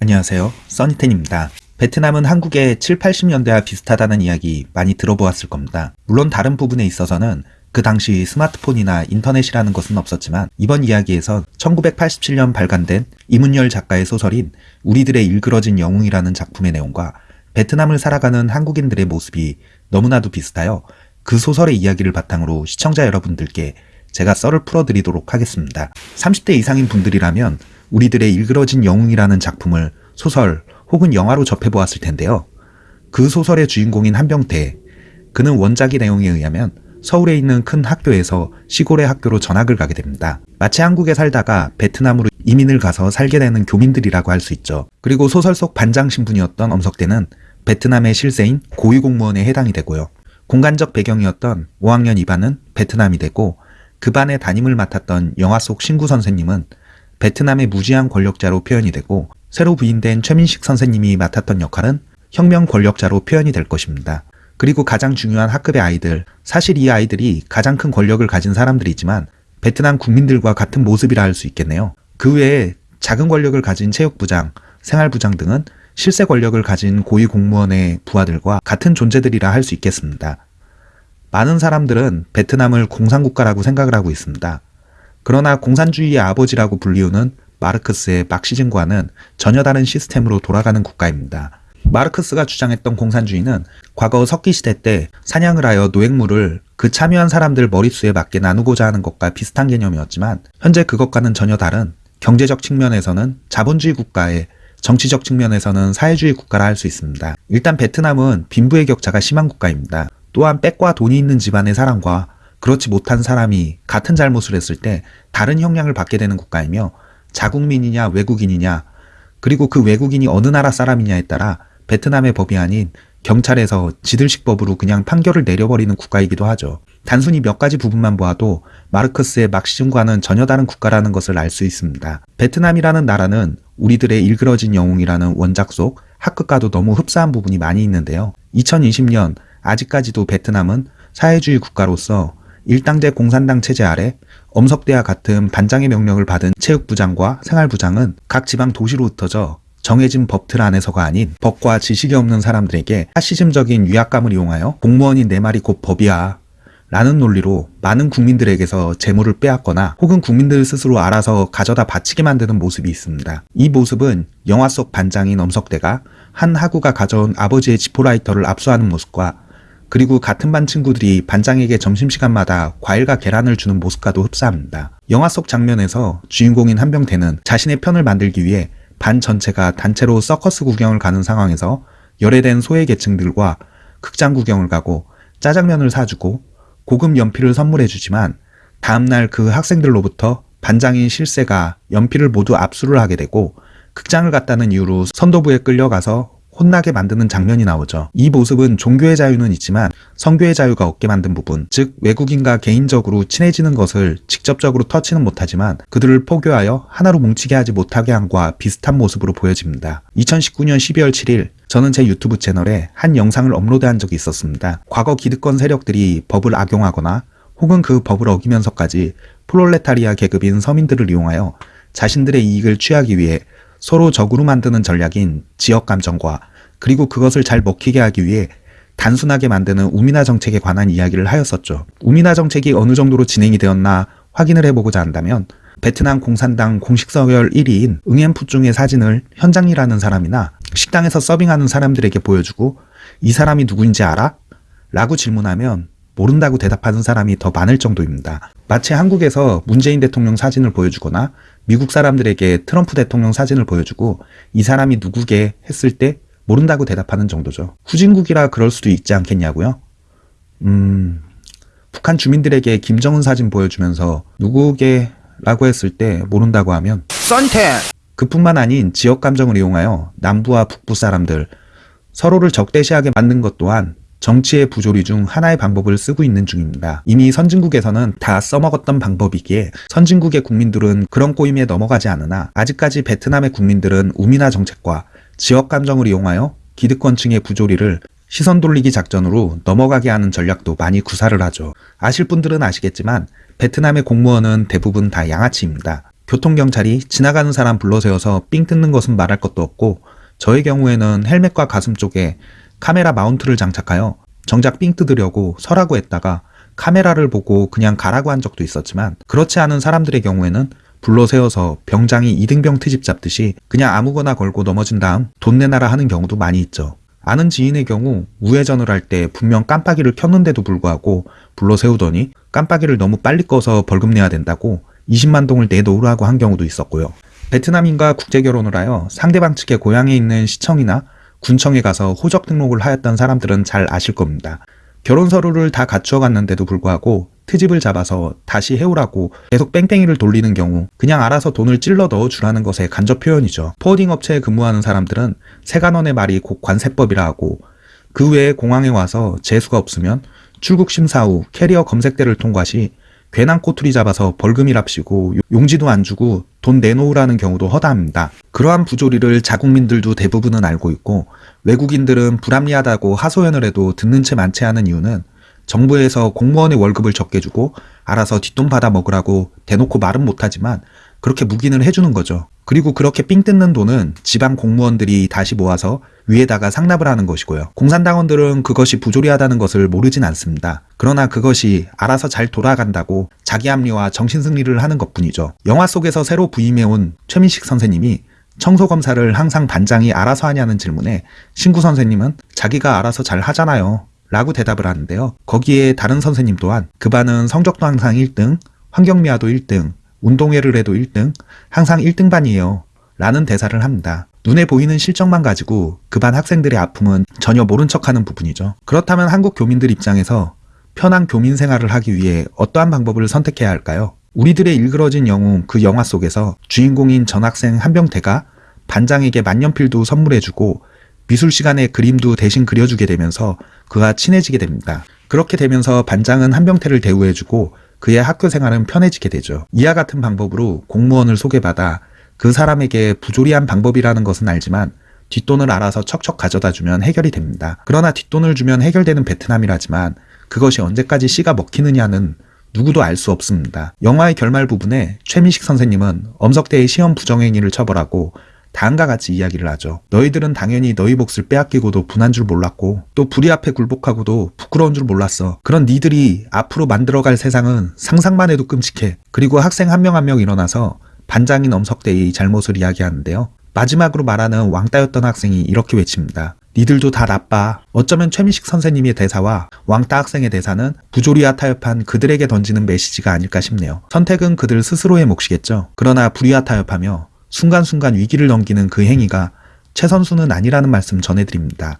안녕하세요. 써니텐입니다. 베트남은 한국의 7, 80년대와 비슷하다는 이야기 많이 들어보았을 겁니다. 물론 다른 부분에 있어서는 그 당시 스마트폰이나 인터넷이라는 것은 없었지만 이번 이야기에선 1987년 발간된 이문열 작가의 소설인 우리들의 일그러진 영웅이라는 작품의 내용과 베트남을 살아가는 한국인들의 모습이 너무나도 비슷하여 그 소설의 이야기를 바탕으로 시청자 여러분들께 제가 썰을 풀어드리도록 하겠습니다. 30대 이상인 분들이라면 우리들의 일그러진 영웅이라는 작품을 소설 혹은 영화로 접해보았을 텐데요. 그 소설의 주인공인 한병태, 그는 원작의 내용에 의하면 서울에 있는 큰 학교에서 시골의 학교로 전학을 가게 됩니다. 마치 한국에 살다가 베트남으로 이민을 가서 살게 되는 교민들이라고 할 수 있죠. 그리고 소설 속 반장 신분이었던 엄석대는 베트남의 실세인 고위공무원에 해당이 되고요. 공간적 배경이었던 5학년 2반은 베트남이 되고 그 반의 담임을 맡았던 영화 속 신구 선생님은 베트남의 무지한 권력자로 표현이 되고 새로 부인된 최민식 선생님이 맡았던 역할은 혁명 권력자로 표현이 될 것입니다. 그리고 가장 중요한 학급의 아이들, 사실 이 아이들이 가장 큰 권력을 가진 사람들이지만 베트남 국민들과 같은 모습이라 할 수 있겠네요. 그 외에 작은 권력을 가진 체육부장, 생활부장 등은 실세 권력을 가진 고위 공무원의 부하들과 같은 존재들이라 할 수 있겠습니다. 많은 사람들은 베트남을 공산국가라고 생각을 하고 있습니다. 그러나 공산주의의 아버지라고 불리우는 마르크스의 막시즘과는 전혀 다른 시스템으로 돌아가는 국가입니다. 마르크스가 주장했던 공산주의는 과거 석기시대 때 사냥을 하여 노획물을 그 참여한 사람들 머릿수에 맞게 나누고자 하는 것과 비슷한 개념이었지만 현재 그것과는 전혀 다른 경제적 측면에서는 자본주의 국가에 정치적 측면에서는 사회주의 국가라 할 수 있습니다. 일단 베트남은 빈부의 격차가 심한 국가입니다. 또한 빽과 돈이 있는 집안의 사람과 그렇지 못한 사람이 같은 잘못을 했을 때 다른 형량을 받게 되는 국가이며 자국민이냐 외국인이냐 그리고 그 외국인이 어느 나라 사람이냐에 따라 베트남의 법이 아닌 경찰에서 지들식 법으로 그냥 판결을 내려버리는 국가이기도 하죠. 단순히 몇 가지 부분만 보아도 마르크스의 막시즘과는 전혀 다른 국가라는 것을 알 수 있습니다. 베트남이라는 나라는 우리들의 일그러진 영웅이라는 원작 속 학급과도 너무 흡사한 부분이 많이 있는데요. 2020년 아직까지도 베트남은 사회주의 국가로서 일당제 공산당 체제 아래 엄석대와 같은 반장의 명령을 받은 체육부장과 생활부장은 각 지방 도시로 흩어져 정해진 법틀 안에서가 아닌 법과 지식이 없는 사람들에게 파시즘적인 위압감을 이용하여 공무원인 내 말이 곧 법이야 라는 논리로 많은 국민들에게서 재물을 빼앗거나 혹은 국민들 스스로 알아서 가져다 바치게 만드는 모습이 있습니다. 이 모습은 영화 속 반장인 엄석대가 한 하구가 가져온 아버지의 지포라이터를 압수하는 모습과 그리고 같은 반 친구들이 반장에게 점심시간마다 과일과 계란을 주는 모습과도 흡사합니다. 영화 속 장면에서 주인공인 한병태는 자신의 편을 만들기 위해 반 전체가 단체로 서커스 구경을 가는 상황에서 열애된 소외 계층들과 극장 구경을 가고 짜장면을 사주고 고급 연필을 선물해주지만 다음날 그 학생들로부터 반장인 실세가 연필을 모두 압수를 하게 되고 극장을 갔다는 이유로 선도부에 끌려가서 혼나게 만드는 장면이 나오죠. 이 모습은 종교의 자유는 있지만 성교의 자유가 없게 만든 부분, 즉 외국인과 개인적으로 친해지는 것을 직접적으로 터치는 못하지만 그들을 포교하여 하나로 뭉치게 하지 못하게 함과 비슷한 모습으로 보여집니다. 2019년 12월 7일 저는 제 유튜브 채널에 한 영상을 업로드한 적이 있었습니다. 과거 기득권 세력들이 법을 악용하거나 혹은 그 법을 어기면서까지 프롤레타리아 계급인 서민들을 이용하여 자신들의 이익을 취하기 위해 서로 적으로 만드는 전략인 지역 감정과 그리고 그것을 잘 먹히게 하기 위해 단순하게 만드는 우미나 정책에 관한 이야기를 하였었죠. 우미나 정책이 어느 정도로 진행이 되었나 확인을 해보고자 한다면 베트남 공산당 공식 서열 1위인 응앤푸중의 사진을 현장 일하는 사람이나 식당에서 서빙하는 사람들에게 보여주고 이 사람이 누구인지 알아? 라고 질문하면 모른다고 대답하는 사람이 더 많을 정도입니다. 마치 한국에서 문재인 대통령 사진을 보여주거나 미국 사람들에게 트럼프 대통령 사진을 보여주고 이 사람이 누구게 했을 때 모른다고 대답하는 정도죠. 후진국이라 그럴 수도 있지 않겠냐고요? 음... 북한 주민들에게 김정은 사진 보여주면서 누구게 라고 했을 때 모른다고 하면 썬텐! 그뿐만 아닌 지역 감정을 이용하여 남부와 북부 사람들 서로를 적대시하게 만든 것 또한 정치의 부조리 중 하나의 방법을 쓰고 있는 중입니다. 이미 선진국에서는 다 써먹었던 방법이기에 선진국의 국민들은 그런 꼬임에 넘어가지 않으나 아직까지 베트남의 국민들은 우미나 정책과 지역 감정을 이용하여 기득권층의 부조리를 시선 돌리기 작전으로 넘어가게 하는 전략도 많이 구사를 하죠. 아실 분들은 아시겠지만 베트남의 공무원은 대부분 다 양아치입니다. 교통경찰이 지나가는 사람 불러세워서 삥 뜯는 것은 말할 것도 없고 저의 경우에는 헬멧과 가슴 쪽에 카메라 마운트를 장착하여 정작 삥 뜯으려고 서라고 했다가 카메라를 보고 그냥 가라고 한 적도 있었지만 그렇지 않은 사람들의 경우에는 불러 세워서 병장이 이등병 트집 잡듯이 그냥 아무거나 걸고 넘어진 다음 돈 내놔라 하는 경우도 많이 있죠. 아는 지인의 경우 우회전을 할 때 분명 깜빡이를 켰는데도 불구하고 불러 세우더니 깜빡이를 너무 빨리 꺼서 벌금 내야 된다고 20만 동을 내놓으라고 한 경우도 있었고요. 베트남인과 국제 결혼을 하여 상대방 측의 고향에 있는 시청이나 군청에 가서 호적 등록을 하였던 사람들은 잘 아실 겁니다. 결혼 서류를 다 갖추어 갔는데도 불구하고 트집을 잡아서 다시 해오라고 계속 뺑뺑이를 돌리는 경우 그냥 알아서 돈을 찔러 넣어 주라는 것의 간접 표현이죠. forwarding 업체에 근무하는 사람들은 세관원의 말이 곧 관세법이라 하고 그 외에 공항에 와서 재수가 없으면 출국 심사 후 캐리어 검색대를 통과 시 괜한 꼬투리 잡아서 벌금이랍시고 용지도 안 주고 돈 내놓으라는 경우도 허다합니다. 그러한 부조리를 자국민들도 대부분은 알고 있고 외국인들은 불합리하다고 하소연을 해도 듣는 채 많지 않은 이유는 정부에서 공무원의 월급을 적게 주고 알아서 뒷돈 받아 먹으라고 대놓고 말은 못하지만 그렇게 묵인을 해주는 거죠. 그리고 그렇게 삥 뜯는 돈은 지방 공무원들이 다시 모아서 위에다가 상납을 하는 것이고요. 공산당원들은 그것이 부조리하다는 것을 모르진 않습니다. 그러나 그것이 알아서 잘 돌아간다고 자기 합리와 정신승리를 하는 것뿐이죠. 영화 속에서 새로 부임해온 최민식 선생님이 청소검사를 항상 반장이 알아서 하냐는 질문에 신구 선생님은 자기가 알아서 잘 하잖아요. 라고 대답을 하는데요. 거기에 다른 선생님 또한 그 반은 성적도 항상 1등, 환경미화도 1등, 운동회를 해도 1등, 항상 1등반이에요. 라는 대사를 합니다. 눈에 보이는 실적만 가지고 그 반 학생들의 아픔은 전혀 모른 척하는 부분이죠. 그렇다면 한국 교민들 입장에서 편한 교민 생활을 하기 위해 어떠한 방법을 선택해야 할까요? 우리들의 일그러진 영웅 그 영화 속에서 주인공인 전학생 한병태가 반장에게 만년필도 선물해주고 미술 시간에 그림도 대신 그려주게 되면서 그와 친해지게 됩니다. 그렇게 되면서 반장은 한병태를 대우해주고 그의 학교 생활은 편해지게 되죠. 이와 같은 방법으로 공무원을 소개받아 그 사람에게 부조리한 방법이라는 것은 알지만 뒷돈을 알아서 척척 가져다 주면 해결이 됩니다. 그러나 뒷돈을 주면 해결되는 베트남이라지만 그것이 언제까지 씨가 먹히느냐는 누구도 알 수 없습니다. 영화의 결말 부분에 최민식 선생님은 엄석대의 시험 부정행위를 처벌하고 다음과 같이 이야기를 하죠. 너희들은 당연히 너희 몫을 빼앗기고도 분한 줄 몰랐고 또 불의 앞에 굴복하고도 부끄러운 줄 몰랐어. 그런 니들이 앞으로 만들어갈 세상은 상상만 해도 끔찍해. 그리고 학생 한 명 한명 일어나서 반장인 엄석대의 잘못을 이야기하는데요. 마지막으로 말하는 왕따였던 학생이 이렇게 외칩니다. 니들도 다 나빠. 어쩌면 최민식 선생님의 대사와 왕따 학생의 대사는 부조리와 타협한 그들에게 던지는 메시지가 아닐까 싶네요. 선택은 그들 스스로의 몫이겠죠. 그러나 불의와 타협하며 순간순간 위기를 넘기는 그 행위가 최선수는 아니라는 말씀 전해드립니다.